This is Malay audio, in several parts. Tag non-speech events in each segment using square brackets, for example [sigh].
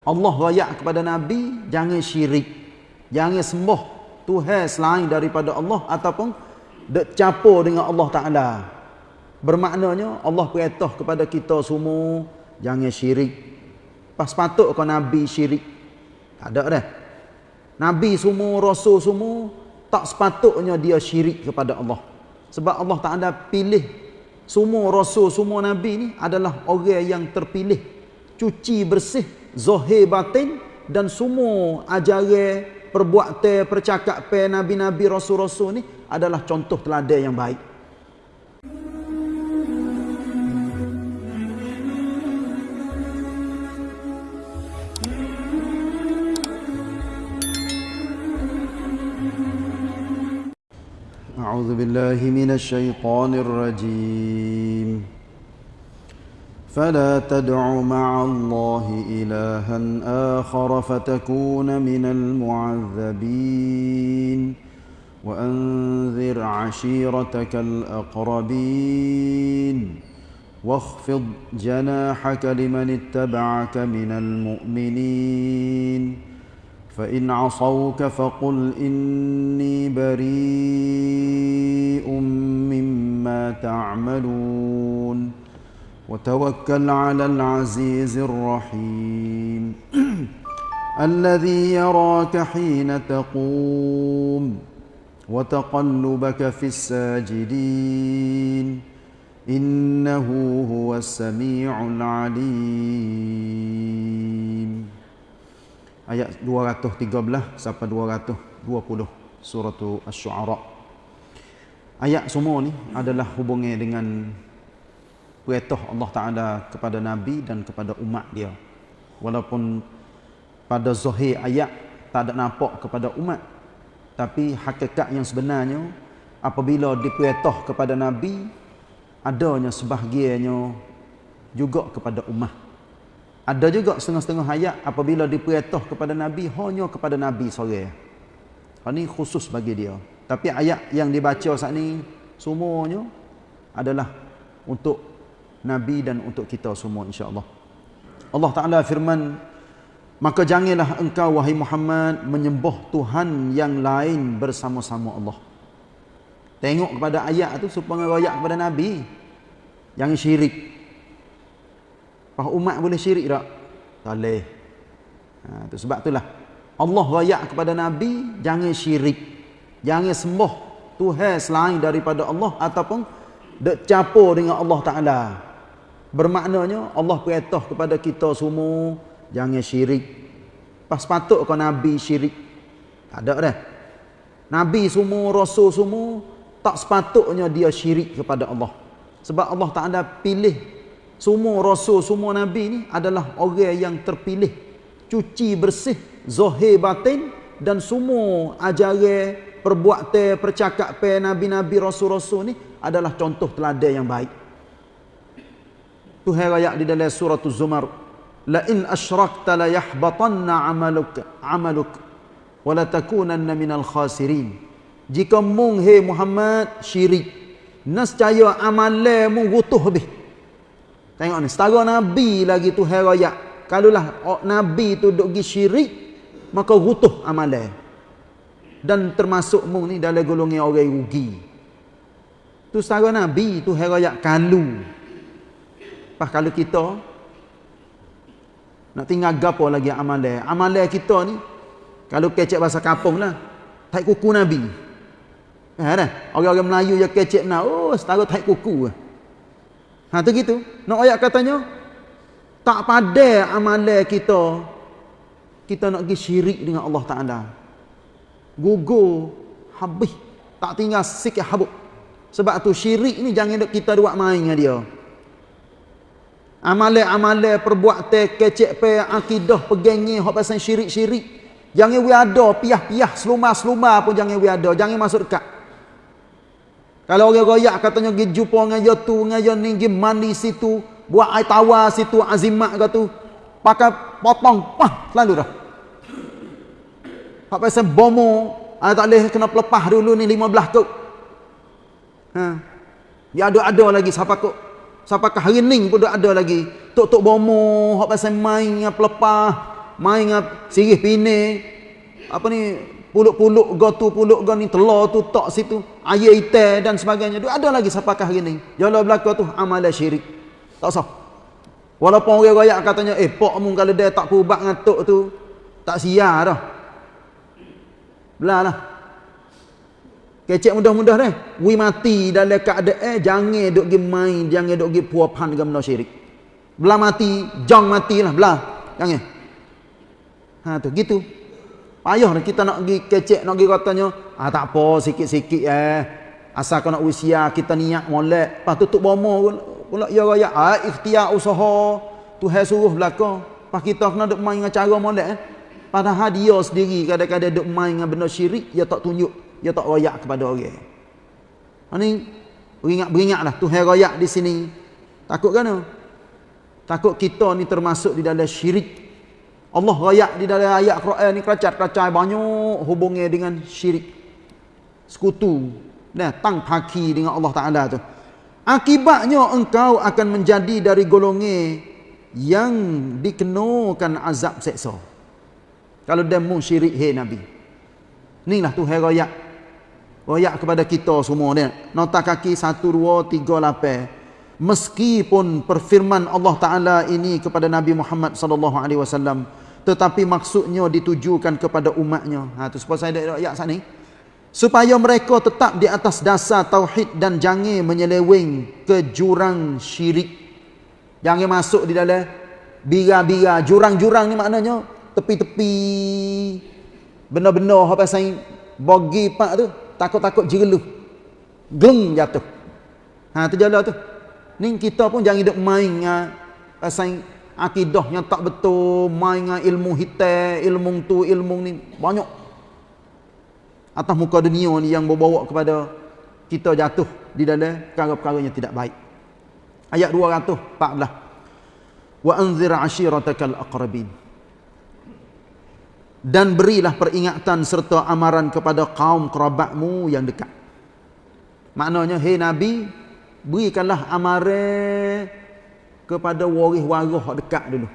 Allah rayak kepada Nabi, jangan syirik. Jangan sembah Tuhan selain daripada Allah ataupun dek campur dengan Allah Ta'ala. Bermaknanya Allah perintah kepada kita semua, jangan syirik. Pas patut kau Nabi syirik. Tak ada dah. Nabi semua, Rasul semua, tak sepatutnya dia syirik kepada Allah. Sebab Allah Ta'ala pilih semua Rasul, semua Nabi ni adalah orang yang terpilih. Cuci bersih zahir batin dan semua ajaran perbuatan percakapan nabi-nabi rasul-rasul ni adalah contoh teladan yang baik أعوذ بالله من الشيطان الرجيم فلا تدع مع الله إلها آخر فتكون من المعذبين وأنذر عشيرتك الأقربين واخفض جناحك لمن اتبعك من المؤمنين فإن عصوك فقل إني بريء مما تعملون وتوكل على العزيز الرحيم الذي يراك حين تقوم وتقلبك في الساجدين إنه هو السميع العليم ayat 213 sampai 220 surah Asy-Syu'ara. Ayat semua ni adalah hubungnya dengan perintah Allah Ta'ala kepada Nabi dan kepada umat dia. Walaupun pada zahir ayat tak ada nampak kepada umat. Tapi hakikat yang sebenarnya, apabila diperintah kepada Nabi, adanya sebahagiannya juga kepada umat. Ada juga setengah-setengah ayat apabila diperintah kepada Nabi, hanya kepada Nabi sore. Ini khusus bagi dia. Tapi ayat yang dibaca saat ini, semuanya adalah untuk Nabi dan untuk kita semua insya-Allah. Allah Taala firman, "Maka janganlah engkau wahai Muhammad menyembah Tuhan yang lain bersama-sama Allah." Tengok kepada ayat tu supaya royak kepada Nabi. Jangan syirik. Apa umat boleh syirik tak? Tak boleh. Ha, tu sebab itulah Allah royak kepada Nabi, jangan syirik. Jangan sembah Tuhan selain daripada Allah ataupun dek campur dengan Allah Taala. Bermaknanya Allah perintah kepada kita semua jangan syirik. Pas patut kau nabi syirik. Tak ada dah. Nabi semua, rasul semua tak sepatutnya dia syirik kepada Allah. Sebab Allah Taala pilih semua rasul, semua nabi ni adalah orang yang terpilih. Cuci bersih zahir batin dan semua ajaran perbuatan percakapan nabi-nabi rasul-rasul ni adalah contoh teladan yang baik. Tuhan ayat di dalam surah Az-Zumar, "La in asyrakta la yahbatanna 'amaluk 'amaluk wa la takunanna minal khasirin." Jika mung he Muhammad syirik, nescaya amalmu rutuh habis. Tengok ni, setara nabi lagi tu ayat. Kalaulah oh, nabi tu duk gi syirik, maka rutuh amalan. Dan termasuk mung ni dalam golongan orang rugi. Tu setara nabi tu ayat kalu. Pas kalau kita nak tinggal gapo lagi amalan. Amalan kita ni kalau kecek bahasa kampung lah. Tai kuku Nabi. Ha dah. Orang-orang Melayu yang kecek nak, oh setara tai kuku. Ha tu gitu. Nak ayat katanya tak pada amalan kita kita nak pergi syirik dengan Allah Taala. Gugur habis tak tinggal sikit habuk. Sebab tu syirik ni jangan kita buat main dengan dia. Amalan-amalan perbuatan kecek pe akidah pegangi hak pasal syirik-syirik. Jangan we ada piah-piah seluma-seluma pun jangan we ada, jangan masuk dekat. Kalau orang royak katanya pergi jumpa dengan dia tu, dengan dia ni, pergi mandi situ, buat air tawar situ, azimat ke tu, pakai potong, pah, selalu dah. Hak pasal bomo, ah, tak boleh kena pelepah dulu ni 15 tu. Ha. Ya ada-ada lagi siapa kok Sampai ke hari ni pun ada lagi. Tok-tok bomo, hak pasal main dengan pelepah. main ngap sirih pine apa ni puluk-puluk go tu puluk go ni telur tu tok situ air itai dan sebagainya. Tu ada lagi siapakah hari ni jala belaka tu amalan syirik. Tak sah. Walaupun orang royak katanya eh pok mu kalau dia tak pubat ngatuk tu tak sia dah. Belalah Kecek mudah-mudah dah. Wi mati dalam keadaan eh jangan duk gi main, jangan duk gi puapan dengan benda syirik. Belah mati, jang matilah belah. Jangan. Ha tu gitu. Payah kita nak pergi kecek nak pergi katanya, ah tak apa sikit-sikit eh. Asal kau nak usia kita niat molek, pas tutup bomo pula ya raya ah ikhtiar usaha Tuhan suruh belaka. Pas kita kena duk main dengan cara molek eh. Padahal dia sendiri kadang-kadang duk main dengan benda syirik, dia tak tunjuk dia tak royak kepada orang. Ini beringat-beringatlah Tuhan royak di sini. Takut kan? Takut kita ni termasuk di dalam syirik. Allah royak di dalam ayat Quran ni keracat-keracat banyak hubungnya dengan syirik. Sekutu. Nah, tang paki dengan Allah Taala tu. Akibatnya engkau akan menjadi dari golongan yang dikenakan azab seksa. Kalau dia syirik hei Nabi. Inilah Tuhan royak royak kepada kita semua ni. Nota kaki 1 2 3 8 meskipun perfirman Allah taala ini kepada Nabi Muhammad sallallahu alaihi wasallam tetapi maksudnya ditujukan kepada umatnya. Ha tu sebab saya ada ayat sini. Supaya mereka tetap di atas dasar tauhid dan jangan menyeleweng ke jurang syirik. Jangan masuk di dalam bira-bira. Jurang-jurang ni maknanya tepi-tepi. Benda-benda apa saya bagi pak tu takut-takut jereluh. Geng jatuh. Ha tu jalan tu. Ni kita pun jangan hidup main dengan akidah yang tak betul, main dengan ilmu hitam, ilmu tu, ilmu ni banyak. Atas muka dunia ni yang membawa kepada kita jatuh di dalam perkara-perkara yang tidak baik. Ayat 214. Wa anzir ashiratakal aqrabin dan berilah peringatan serta amaran kepada kaum kerabatmu yang dekat. Maknanya, hei Nabi, berikanlah amaran kepada waris-waris dekat dulu.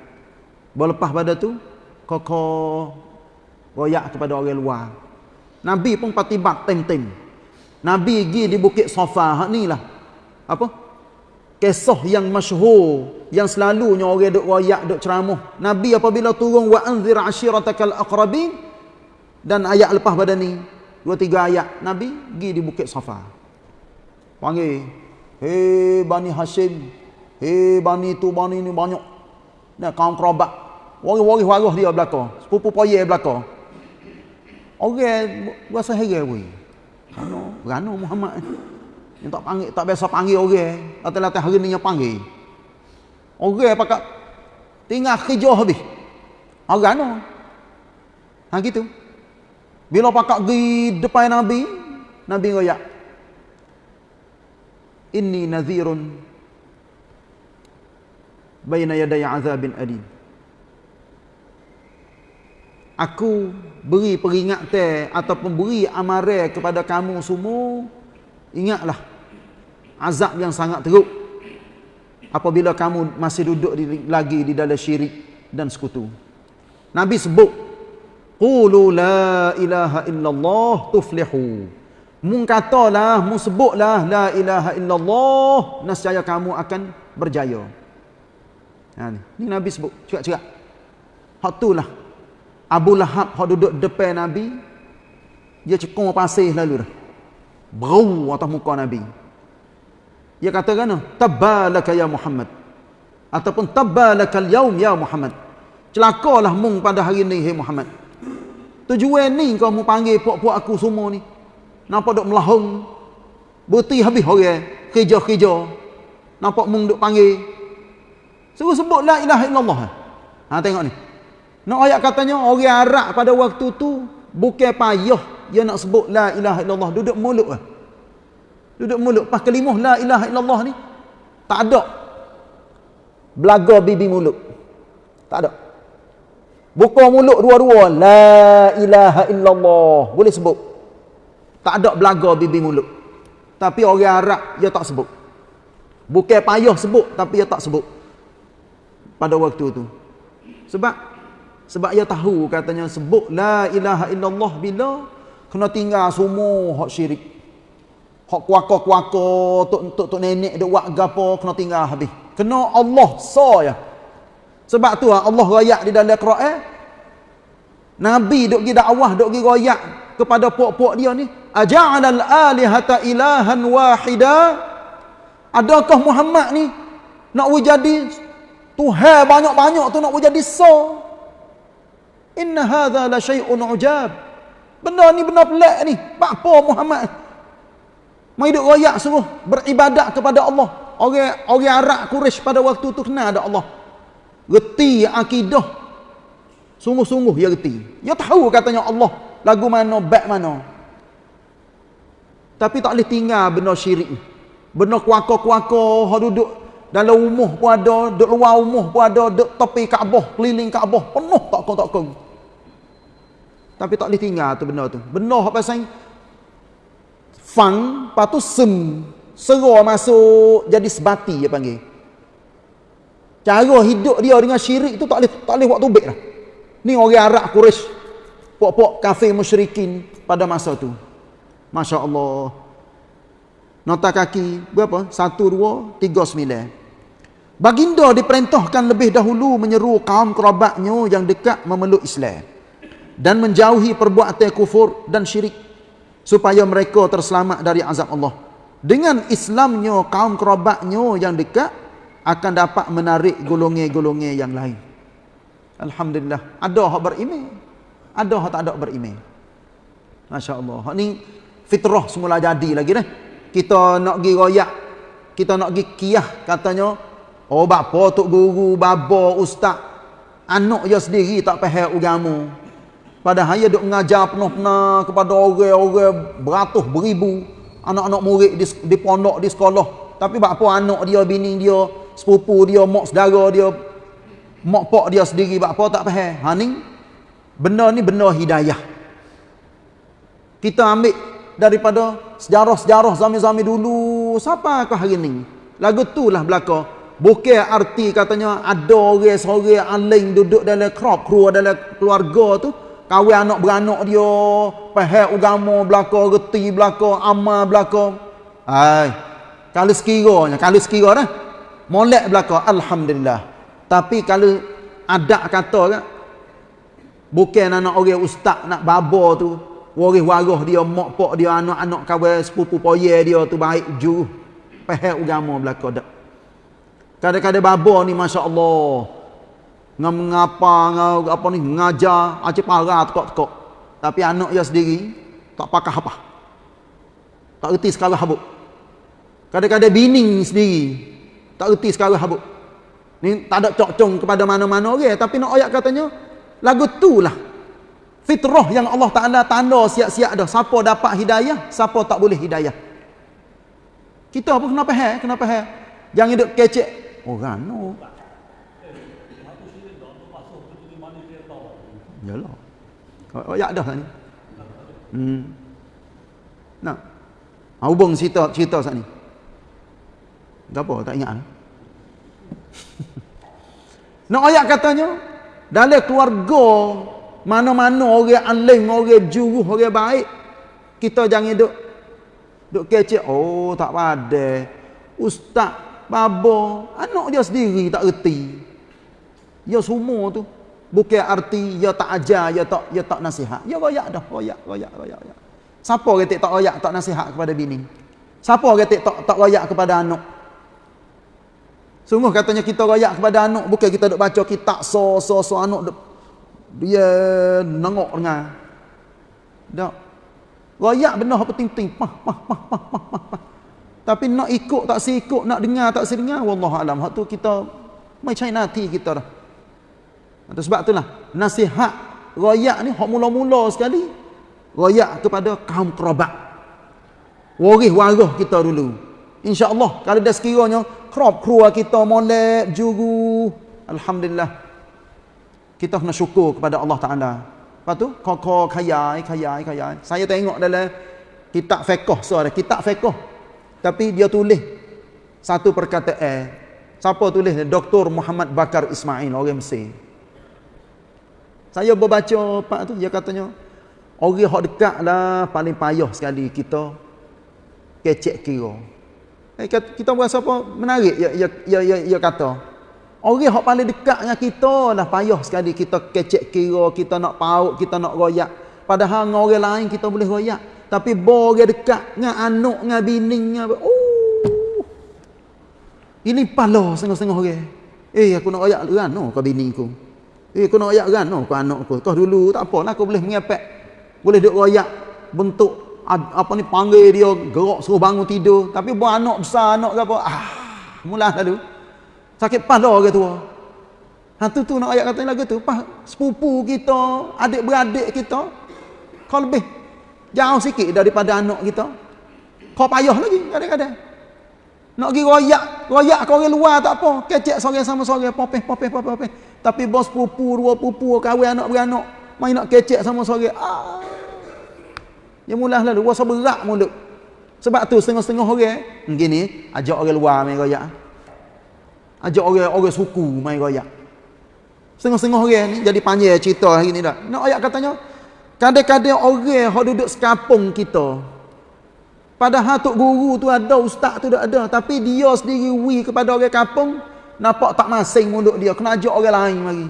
Lepas pada tu, koko royak kepada orang luar. Nabi pun patibat tem-tem. Nabi pergi di Bukit Safa, ni lah. Apa? Kisah yang masyhur yang selalunya orang duk royak duk ceramah. Nabi apabila turun wa anzir ashiratakal aqrabin dan ayat lepas pada ni dua tiga ayat nabi pergi di bukit safa panggil hei bani hashim. Hei bani tu bani ni banyak. Nah kaum kerabat. Waris-waris waris dia belaka. Sepupu poye belaka. Orang rasa heran weh Rano, Rano Muhammad yang tak panggil, tak biasa panggil orang. Latih-latih hari ni yang panggil. Orang pakat tinggal kerja habis. Orang no. Ha gitu. Bila pakat pergi depan Nabi, Nabi ngoyak. Inni nadhirun baina yaday azabin adim. Aku beri peringatan ataupun beri amaran kepada kamu semua. Ingatlah azab yang sangat teruk. Apabila kamu masih duduk di, lagi di dalam syirik dan sekutu. Nabi sebut qulu la ilaha illallah tuflihu. Mun katalah mun sebutlah la ilaha illallah nescaya kamu akan berjaya. Ha ni, Nabi sebut. Cerak-cerak hak itulah. Abu Lahab hak duduk depan Nabi dia cekung pasir lalu dah. Brau atas muka Nabi dia kata kan tabbalaka ya Muhammad. Ataupun tabbalaka al-yaum ya Muhammad. Celakalah mung pada hari ni hai Muhammad. Tujuan ni kau mu panggil puak-puak aku semua ni. Nampak duk melahung? Berti habis orang kerja-kerja. Nampak mung duk panggil? Suruh sebut la ilaha illallah. Ha tengok ni. Nak ayat katanya orang Arab pada waktu tu bukan payah dia nak sebut la ilaha illallah. Duduk mulut. ah Duduk mulut pas kelimah la ilaha illallah ni tak ada belaga bibi mulut. Tak ada. Buka mulut dua-dua la ilaha illallah boleh sebut. Tak ada belaga bibi mulut. Tapi orang Arab dia tak sebut. Bukan payah sebut tapi dia tak sebut. Pada waktu tu. Sebab Sebab ia tahu katanya sebut la ilaha illallah bila kena tinggal semua hak syirik. Hak kuaka-kuaka tok tok tok nenek dok buat gapo kena tinggal habis. Kena Allah so ya. Sebab tu ah, Allah royak di dalam Quran. Nabi dok gi dakwah dok gi royak kepada puak-puak dia ni, aja'alal alihata ilahan wahida? Adakah Muhammad ni nak jadi Tuhan banyak-banyak tu nak jadi so? Inna hadha la syai'un ujab. Benda ni benda pelik ni. Apa Muhammad? Mai duk royak suruh beribadat kepada Allah. Orang orang Arab Quraisy pada waktu tu kenal ada Allah. Reti akidah. Sungguh-sungguh dia reti. Dia tahu katanya Allah lagu mana, bak mana. Tapi tak boleh tinggal benda syirik. Benda kuaka-kuaka, ha duduk dalam rumah pun ada, duduk luar rumah pun ada, duduk tepi Kaabah, keliling Kaabah, penuh tak kau tak kau. Tapi tak boleh tinggal tu benda tu. Benda apa pasal fang, lepas tu sem, serah masuk jadi sebati dia panggil. Cara hidup dia dengan syirik tu tak boleh tak boleh buat tubik lah. Ni orang Arab Quraisy. Pok-pok kafir musyrikin pada masa tu. Masya Allah. Nota kaki berapa? 1, 2, 3, 9. Baginda diperintahkan lebih dahulu menyeru kaum kerabatnya yang dekat memeluk Islam dan menjauhi perbuatan kufur dan syirik supaya mereka terselamat dari azab Allah. Dengan Islamnya kaum kerabatnya yang dekat akan dapat menarik golongan-golongan yang lain. Alhamdulillah. Ada hak beriman. Ada hak tak ada beriman. Masya-Allah. Hak ni fitrah semula jadi lagi dah. Kita nak pergi royak, kita nak pergi kiyah katanya, oh bapa tok guru, baba, ustaz, anak dia sendiri tak faham agama. Padahal dia duk mengajar penuh-penuh kepada orang-orang beratus beribu anak-anak murid di, di pondok di sekolah. Tapi apa anak dia, bini dia, sepupu dia, mak saudara dia, mak pak dia sendiri apa tak faham. Ha ni benda ni benda hidayah. Kita ambil daripada sejarah-sejarah zaman-zaman dulu siapa kah hari ni? Lagu tu lah belaka. Bukan arti katanya ada orang seorang aling duduk dalam crop crew dalam keluarga tu Kawin anak beranak dia, faham agama belaka, reti belaka, amal belaka. Hai. Kalau sekiranya, kalau sekiranya. Molek belaka, alhamdulillah. Tapi kalau ada kata kan, bukan anak orang ustaz nak baba tu, waris waris dia, mak pak dia, anak-anak kawan sepupu poye dia tu baik ju. Faham agama belaka dak. Kadang-kadang baba ni masya-Allah ngam mengapa ngau apa ni ngajar aja parah tekok-tekok. Tapi anak dia sendiri tak pakah apa. Tak reti sekarang habuk. Kadang-kadang bini sendiri tak reti sekarang habuk. Ni tak ada cok-cong kepada mana-mana orang okay? tapi nak ayat katanya lagu tu lah. Fitrah yang Allah Ta'ala tanda siap-siap dah. Siapa dapat hidayah siapa tak boleh hidayah. Kita pun kenapa hai kenapa hai jangan hidup kecek orang oh, no Yalah. Oh, ya dah ni. Hmm. Nak. Ha, hubung cerita cerita sat ni. Gapo tak ingat. [laughs] Nak ayat katanya dalam keluarga mana-mana orang alim, orang juru, orang baik kita jangan duk duk kecek oh tak pada ustaz babo anak dia sendiri tak reti ya semua tu bukan arti ya tak ajar ya tak ya tak nasihat. Ya royak dah royak royak royak royak. Siapa kata tak royak tak nasihat kepada bini? Siapa kata tak tak royak kepada anak? Sungguh katanya kita royak kepada anak bukan kita duk baca kitab so so so anak duk dia nengok dengar. Dak royak benda apa penting pah pah pah pah pah pah tapi nak ikut tak si ikut nak dengar tak si dengar wallahu alam hak tu kita mai cai nanti kita dah sebab itulah nasihat royak ni hak mula-mula sekali royak kepada kaum kerabat. Waris waris kita dulu. Insya-Allah kalau dah sekiranya kerap keluar kita molek juru alhamdulillah kita kena syukur kepada Allah Taala. Lepas tu kok kaya kaya kaya. Saya tengok dalam kitab fiqh so ada kitab fiqh. Tapi dia tulis satu perkataan. Siapa tulis? Dr. Muhammad Bakar Ismail orang Mesir. Saya berbaca pak tu dia katanya orang hok dekat lah paling payah sekali kita kecek kira. Eh, kita berasa apa menarik ya ya ya ya, ya kata. Orang hok paling dekat dengan kita lah payah sekali kita kecek kira, kita nak paut, kita nak royak. Padahal dengan orang lain kita boleh royak. Tapi bor dekat dengan anak, dengan bini, dengan oh. Ini pala setengah-setengah orang. Eh aku nak royak kan no kau bini ku. Eh aku nak royak kan? No kau anak ku. Kau dulu tak apa lah aku boleh mengepek. Boleh duk royak bentuk apa ni panggil dia gerak suruh bangun tidur. Tapi buat anak besar anak ke apa ah mula lalu sakit pala orang tua. Ha tu tu nak ayat kata lagu tu pas sepupu kita adik-beradik kita kau lebih jauh sikit daripada anak kita. Kau payah lagi kadang-kadang. Nak pergi royak royak kau orang luar tak apa. Kecek sore sama sore popeh popeh popeh popeh tapi bos pupu dua pupu kahwin anak beranak main nak kecek sama sore ah dia mula lalu rasa berat mulut sebab tu setengah-setengah orang begini ajak orang luar main royak ajak orang orang suku main royak setengah-setengah orang ni jadi panjang cerita hari ni dah nak ayat katanya Kadang-kadang orang yang duduk sekapung kita. Padahal tok guru tu ada, ustaz tu ada. Tapi dia sendiri wi kepada orang kampung. Nampak tak masing mulut dia. Kena ajak orang lain mari.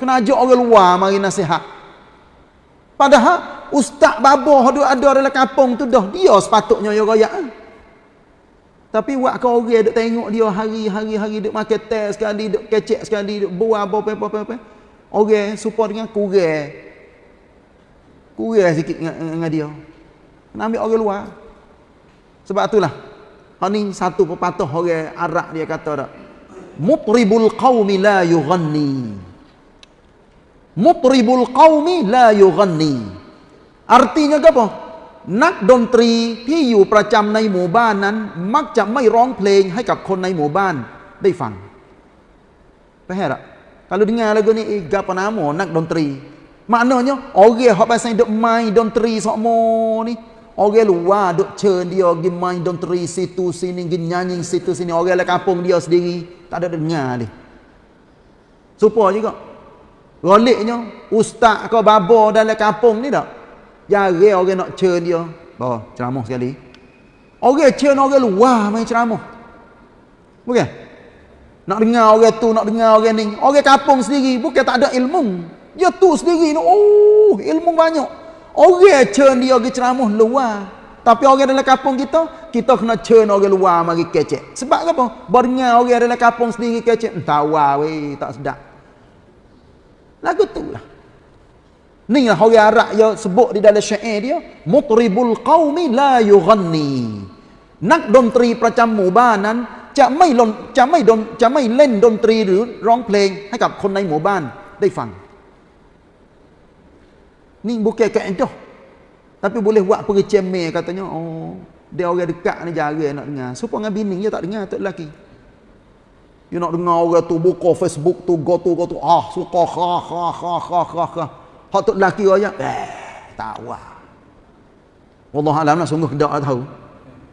Kena ajak orang luar mari nasihat. Padahal ustaz babah duduk ada dalam kampung tu dah. Dia sepatutnya yang rayak. Tapi buat kau orang duk tengok dia hari-hari hari duk makan teh sekali, duk kecek sekali, duk buah apa-apa-apa. Orang supaya dengan kurang. Kurang sikit dengan, dengan dia. Nak ambil orang luar. Sebab itulah. Hal ni satu pepatah orang Arab dia kata tak. Mutribul qawmi la yughanni. Mutribul qawmi la yughanni. Artinya apa? นักดนตรีที่อยู่ประจำในหมู่บ้านนั้น มักจะไม่ร้องเพลงให้กับคนในหมู่บ้านได้ฟังไปแห่ละ kalau dengar lagu ni, eh, apa nama nak dontri. Maknanya, orang yang pasal duk main dontri semua ni, orang luar duk cern dia pergi main dontri situ sini, pergi nyanyi situ sini, orang lah kampung dia sendiri, tak ada dengar ni. Supaya juga. Roliknya, ustaz kau babo dalam kampung ni tak? Jari orang nak cern dia. Bawa ceramah sekali. Orang cern orang luar main ceramah. Bukan? Nak dengar orang tu, nak dengar orang ni. Orang kampung sendiri bukan tak ada ilmu. Dia tu sendiri oh, ilmu banyak. Orang cern dia pergi ceramah luar. Tapi orang dalam kampung kita, kita kena cern orang luar mari kecek. Sebab apa? Berdengar orang dalam kampung sendiri kecek. Entah weh, tak sedap. Lagu tu lah. Ni lah orang Arab yang sebut di dalam syair dia. Mutribul qawmi la yughanni. Nak dontri percam mubanan จะไม่ลนจะไม่ดนจะไม่เล่นดนตรีหรือร้องเพลงให้กับคนในหมู่บ้านได้ฟัง ni bukan kaedah tapi boleh buat pergi cemeh katanya oh dia orang dekat ni jaga nak dengar. Supaya dengan bini dia tak dengar tak lelaki. You nak dengar orang tu buka facebook tu go tu go tu. Ah suka ha ha ha ha ha ha hak tu lelaki orang eh tak wah Allah alam lah sungguh tak tahu.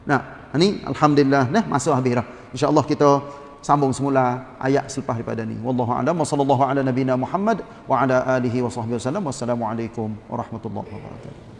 Nah ini alhamdulillah nah masa habis dah. Insyaallah kita sambung semula ayat selepas daripada ni. Wallahu a'lam. Sallallahu ala nabiyyina muhammad wa ala alihi wa sahbihi wasallam wassalamu alaikum warahmatullahi wabarakatuh